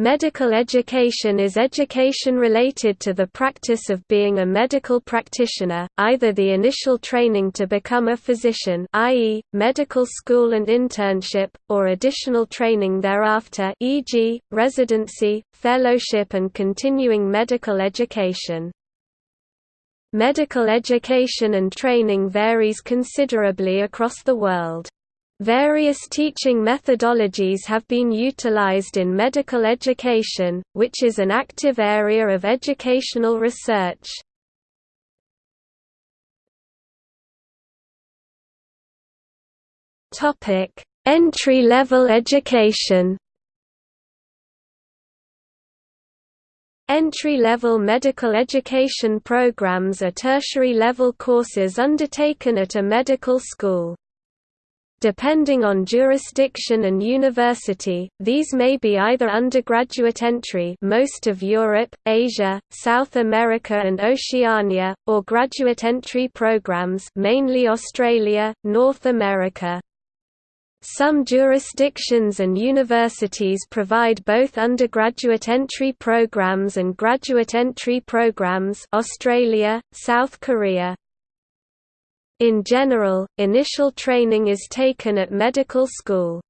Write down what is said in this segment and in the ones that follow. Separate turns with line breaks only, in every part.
Medical education is education related to the practice of being a medical practitioner, either the initial training to become a physician i.e., medical school and internship, or additional training thereafter e.g., residency, fellowship and continuing medical education. Medical education and training varies considerably across the world. Various teaching methodologies have been utilized in medical education, which is an active area of educational research. Entry-level education Entry-level medical education programs are tertiary-level courses undertaken at a medical school. Depending on jurisdiction and university, these may be either undergraduate entry most of Europe, Asia, South America and Oceania, or graduate entry programs mainly Australia, North America. Some jurisdictions and universities provide both undergraduate entry programs and graduate entry programs Australia, South Korea, in general, initial training is taken at medical school.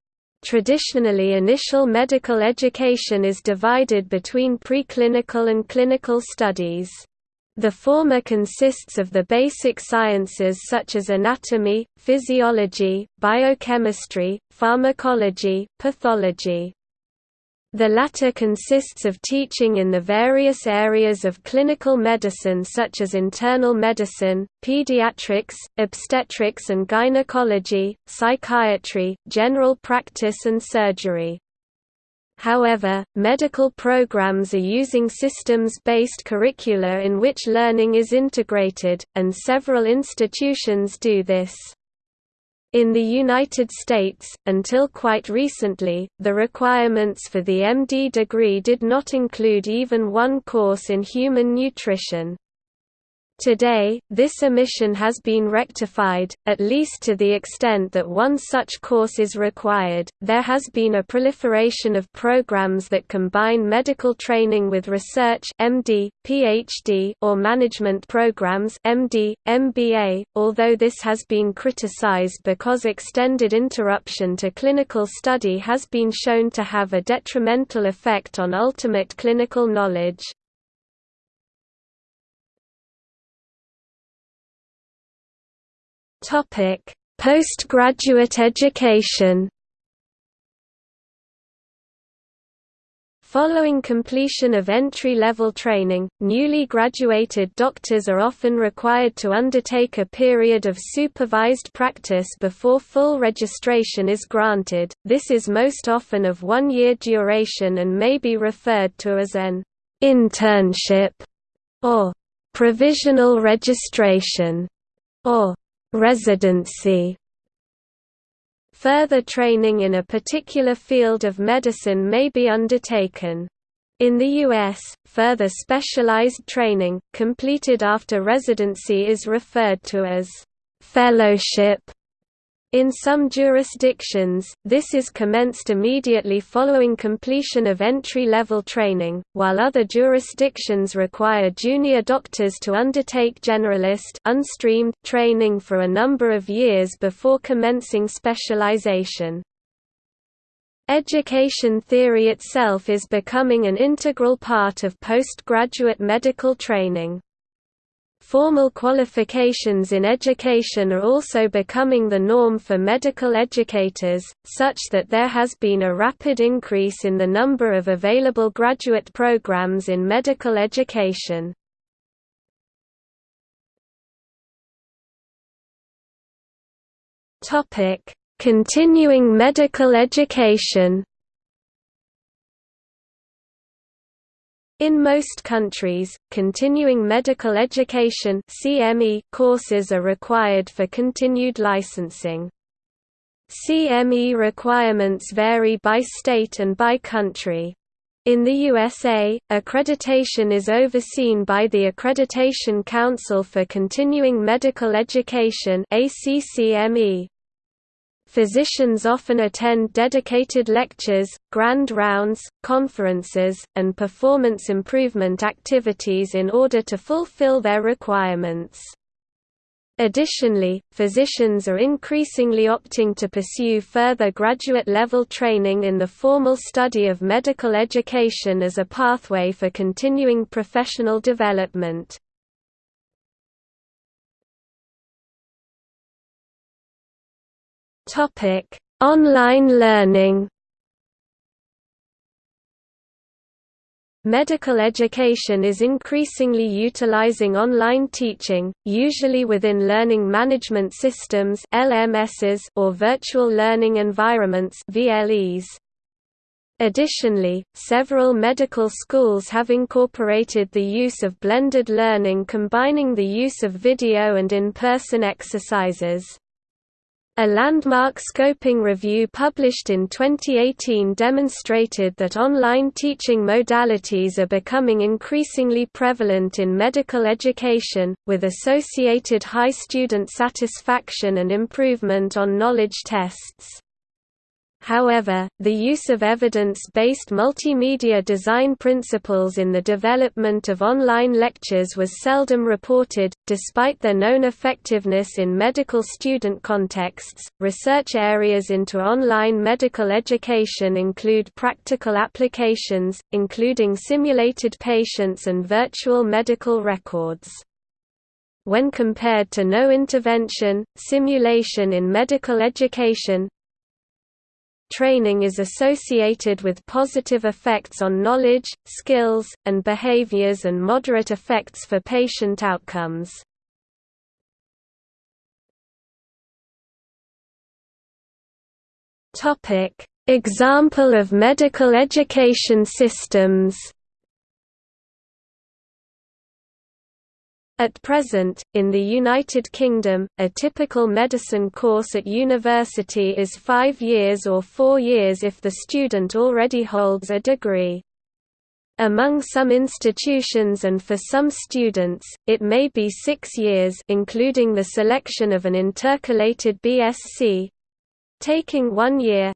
Traditionally initial medical education is divided between preclinical and clinical studies. The former consists of the basic sciences such as anatomy, physiology, biochemistry, pharmacology, pathology. The latter consists of teaching in the various areas of clinical medicine such as internal medicine, pediatrics, obstetrics and gynecology, psychiatry, general practice and surgery. However, medical programs are using systems-based curricula in which learning is integrated, and several institutions do this. In the United States, until quite recently, the requirements for the MD degree did not include even one course in human nutrition. Today, this omission has been rectified, at least to the extent that one such course is required. There has been a proliferation of programs that combine medical training with research (MD, PhD) or management programs (MD, MBA), although this has been criticized because extended interruption to clinical study has been shown to have a detrimental effect on ultimate clinical knowledge. Topic: Postgraduate education. Following completion of entry-level training, newly graduated doctors are often required to undertake a period of supervised practice before full registration is granted. This is most often of one-year duration and may be referred to as an internship or provisional registration or Residency Further training in a particular field of medicine may be undertaken. In the U.S., further specialized training, completed after residency is referred to as fellowship in some jurisdictions, this is commenced immediately following completion of entry-level training, while other jurisdictions require junior doctors to undertake generalist unstreamed training for a number of years before commencing specialization. Education theory itself is becoming an integral part of postgraduate medical training. Formal qualifications in education are also becoming the norm for medical educators, such that there has been a rapid increase in the number of available graduate programs in medical education. Continuing medical education In most countries, continuing medical education CME courses are required for continued licensing. CME requirements vary by state and by country. In the USA, accreditation is overseen by the Accreditation Council for Continuing Medical Education ACCME. Physicians often attend dedicated lectures, grand rounds, conferences, and performance improvement activities in order to fulfill their requirements. Additionally, physicians are increasingly opting to pursue further graduate-level training in the formal study of medical education as a pathway for continuing professional development. Topic: Online learning. Medical education is increasingly utilizing online teaching, usually within learning management systems (LMSs) or virtual learning environments (VLEs). Additionally, several medical schools have incorporated the use of blended learning combining the use of video and in-person exercises. A landmark scoping review published in 2018 demonstrated that online teaching modalities are becoming increasingly prevalent in medical education, with associated high student satisfaction and improvement on knowledge tests. However, the use of evidence-based multimedia design principles in the development of online lectures was seldom reported, despite their known effectiveness in medical student contexts. Research areas into online medical education include practical applications, including simulated patients and virtual medical records. When compared to no intervention, simulation in medical education, training is associated with positive effects on knowledge, skills, and behaviors and moderate effects for patient outcomes. Example of medical education systems At present, in the United Kingdom, a typical medicine course at university is five years or four years if the student already holds a degree. Among some institutions and for some students, it may be six years including the selection of an intercalated BSc taking one year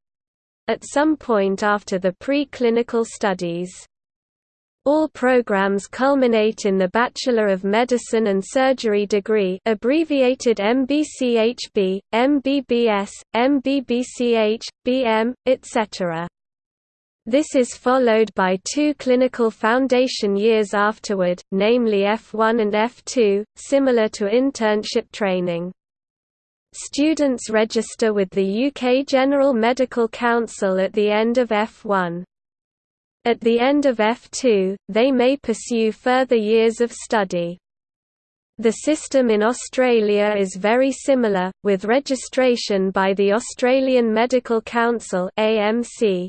at some point after the pre-clinical studies. All programs culminate in the Bachelor of Medicine and Surgery degree abbreviated MBCHB, MBBS, MBBCH, BM, etc. This is followed by two clinical foundation years afterward, namely F1 and F2, similar to internship training. Students register with the UK General Medical Council at the end of F1. At the end of F2, they may pursue further years of study. The system in Australia is very similar, with registration by the Australian Medical Council AMC.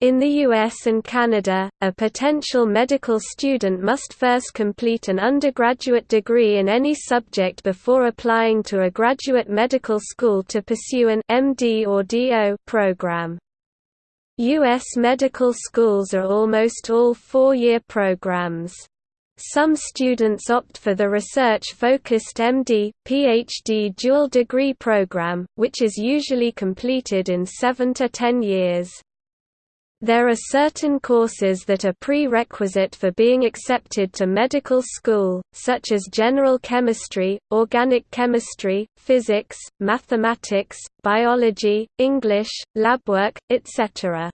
In the US and Canada, a potential medical student must first complete an undergraduate degree in any subject before applying to a graduate medical school to pursue an MD or DO program. U.S. medical schools are almost all four-year programs. Some students opt for the research-focused MD, PhD dual degree program, which is usually completed in 7 to 10 years. There are certain courses that are prerequisite for being accepted to medical school, such as general chemistry, organic chemistry, physics, mathematics, biology, English, lab work, etc.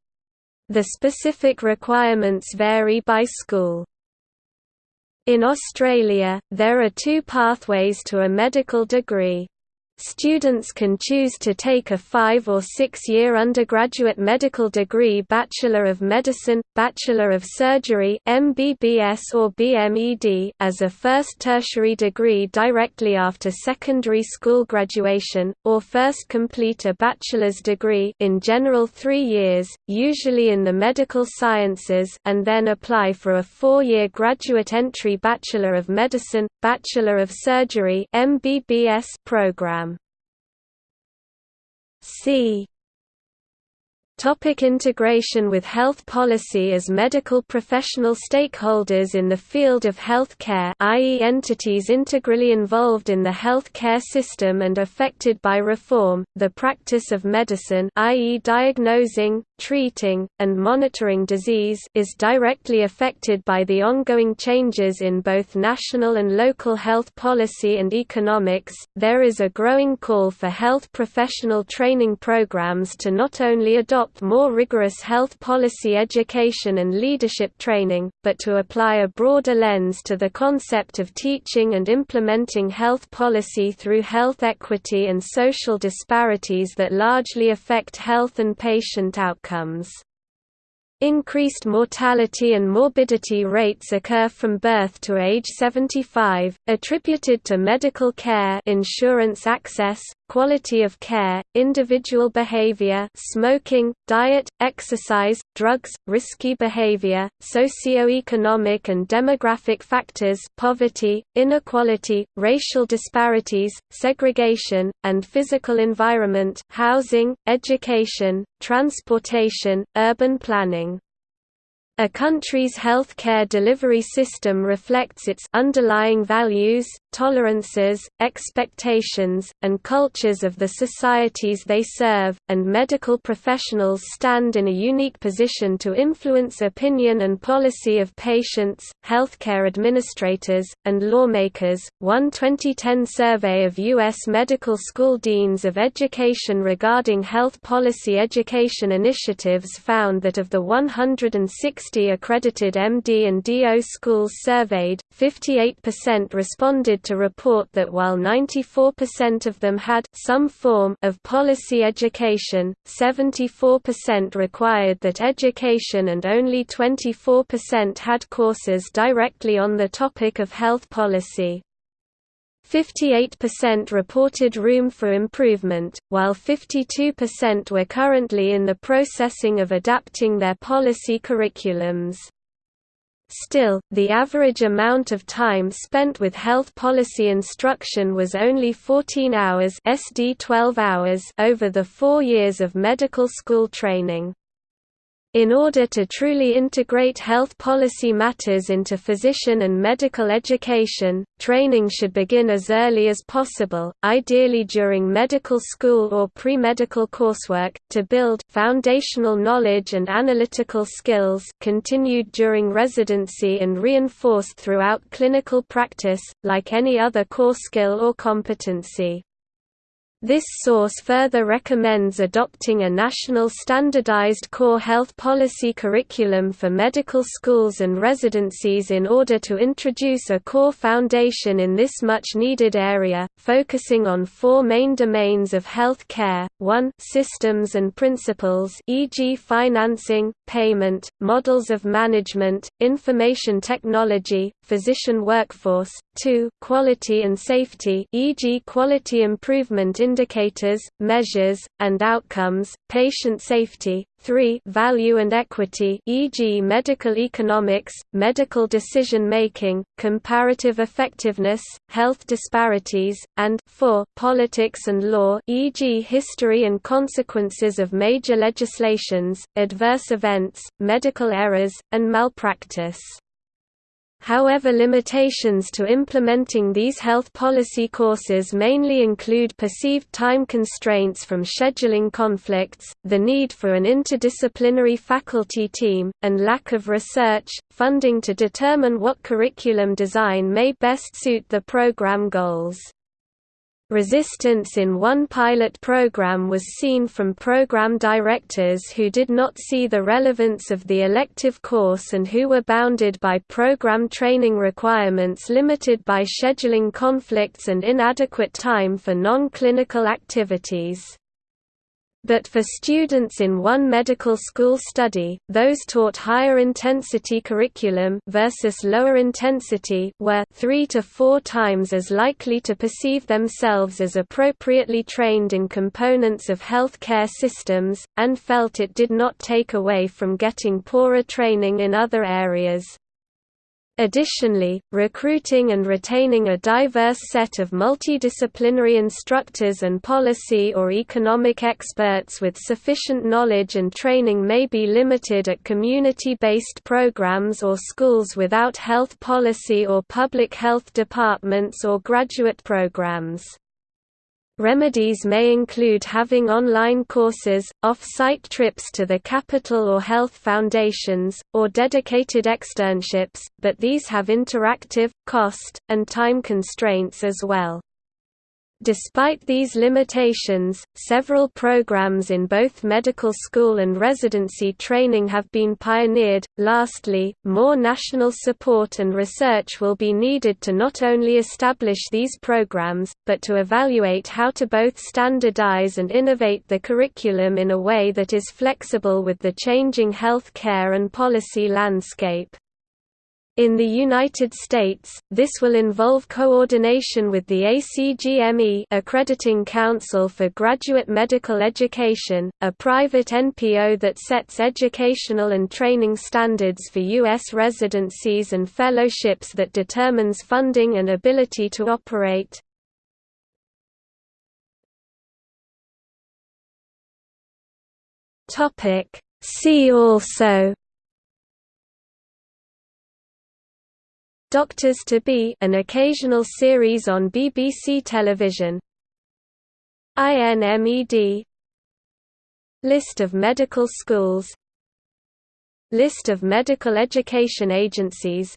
The specific requirements vary by school. In Australia, there are two pathways to a medical degree. Students can choose to take a five- or six-year undergraduate medical degree Bachelor of Medicine, Bachelor of Surgery MBBS or BMED as a first tertiary degree directly after secondary school graduation, or first complete a bachelor's degree in general three years, usually in the medical sciences and then apply for a four-year graduate entry Bachelor of Medicine, Bachelor of Surgery MBBS program. C Topic integration with health policy As medical professional stakeholders in the field of health care i.e. entities integrally involved in the health care system and affected by reform, the practice of medicine i.e. diagnosing, treating, and monitoring disease is directly affected by the ongoing changes in both national and local health policy and economics. There is a growing call for health professional training programs to not only adopt more rigorous health policy education and leadership training, but to apply a broader lens to the concept of teaching and implementing health policy through health equity and social disparities that largely affect health and patient outcomes. Increased mortality and morbidity rates occur from birth to age 75, attributed to medical care insurance access, quality of care, individual behavior smoking, diet, exercise, drugs, risky behavior, socio-economic and demographic factors poverty, inequality, racial disparities, segregation, and physical environment housing, education, transportation, urban planning. A country's health care delivery system reflects its underlying values, tolerances, expectations, and cultures of the societies they serve, and medical professionals stand in a unique position to influence opinion and policy of patients, healthcare administrators, and lawmakers. One 2010 survey of U.S. medical school deans of education regarding health policy education initiatives found that of the 160 60 accredited MD and DO schools surveyed, 58% responded to report that while 94% of them had some form of policy education, 74% required that education and only 24% had courses directly on the topic of health policy. 58% reported room for improvement, while 52% were currently in the processing of adapting their policy curriculums. Still, the average amount of time spent with health policy instruction was only 14 hours, SD 12 hours over the four years of medical school training. In order to truly integrate health policy matters into physician and medical education, training should begin as early as possible, ideally during medical school or pre-medical coursework, to build foundational knowledge and analytical skills continued during residency and reinforced throughout clinical practice, like any other core skill or competency. This source further recommends adopting a national standardized core health policy curriculum for medical schools and residencies in order to introduce a core foundation in this much-needed area, focusing on four main domains of health care, 1 systems and principles e.g. financing, payment, models of management, information technology, physician workforce, 2 quality and safety e.g. quality improvement indicators, measures, and outcomes, patient safety, 3 value and equity e.g. medical economics, medical decision-making, comparative effectiveness, health disparities, and 4 politics and law e.g. history and consequences of major legislations, adverse events, medical errors, and malpractice. However limitations to implementing these health policy courses mainly include perceived time constraints from scheduling conflicts, the need for an interdisciplinary faculty team, and lack of research, funding to determine what curriculum design may best suit the program goals. Resistance in one pilot program was seen from program directors who did not see the relevance of the elective course and who were bounded by program training requirements limited by scheduling conflicts and inadequate time for non-clinical activities. But for students in one medical school study, those taught higher intensity curriculum versus lower intensity were three to four times as likely to perceive themselves as appropriately trained in components of health care systems, and felt it did not take away from getting poorer training in other areas. Additionally, recruiting and retaining a diverse set of multidisciplinary instructors and policy or economic experts with sufficient knowledge and training may be limited at community-based programs or schools without health policy or public health departments or graduate programs. Remedies may include having online courses, off-site trips to the capital or health foundations, or dedicated externships, but these have interactive, cost, and time constraints as well. Despite these limitations, several programs in both medical school and residency training have been pioneered. Lastly, more national support and research will be needed to not only establish these programs, but to evaluate how to both standardize and innovate the curriculum in a way that is flexible with the changing health care and policy landscape. In the United States, this will involve coordination with the ACGME Accrediting Council for Graduate Medical Education, a private NPO that sets educational and training standards for U.S. residencies and fellowships that determines funding and ability to operate. See also Doctors to Be an occasional series on BBC television. INMED List of medical schools. List of medical education agencies.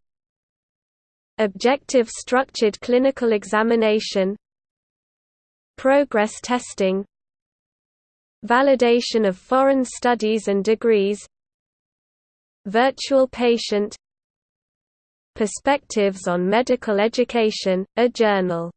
Objective structured clinical examination. Progress testing. Validation of foreign studies and degrees. Virtual patient Perspectives on Medical Education, a journal